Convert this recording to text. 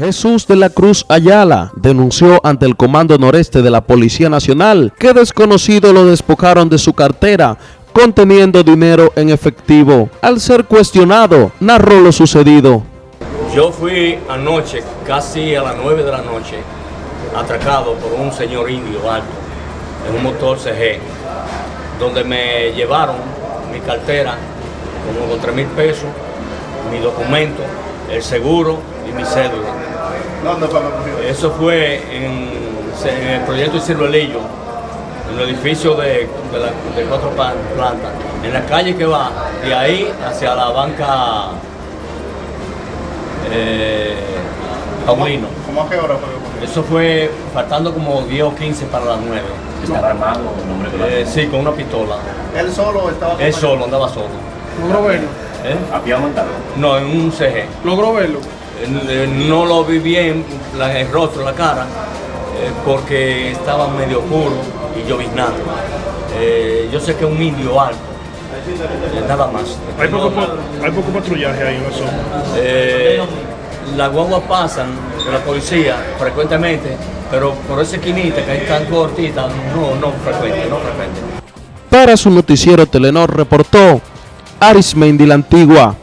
Jesús de la Cruz Ayala denunció ante el Comando Noreste de la Policía Nacional que desconocidos lo despojaron de su cartera conteniendo dinero en efectivo. Al ser cuestionado, narró lo sucedido. Yo fui anoche, casi a las 9 de la noche, atracado por un señor indio alto en un motor CG, donde me llevaron mi cartera como con 3 mil pesos, mi documento, el seguro y mi cédula. ¿Dónde fue Eso fue en, el proyecto de Ciruelillo, en el edificio de, cuatro plantas, en la calle que va de ahí hacia la banca eh, Paulino. ¿Cómo a qué hora fue? Eso fue faltando como 10 o 15 para las 9. ¿Estaba armado? Eh, sí, con una pistola. ¿Él solo estaba? Él solo, andaba solo. ¿Logró verlo? ¿Eh? ¿Había montado? No, en un CG. ¿Logró verlo? No lo vi bien, el rostro, la cara, eh, porque estaba medio oscuro y lloviznando. Eh, yo sé que es un indio alto, eh, nada más. ¿Hay poco, hay poco patrullaje ahí en la zona? las guaguas pasan de la policía frecuentemente, pero por esa esquinita que hay tan cortita, no, no frecuente, no frecuente. Para su noticiero Telenor reportó Arismendi la Antigua.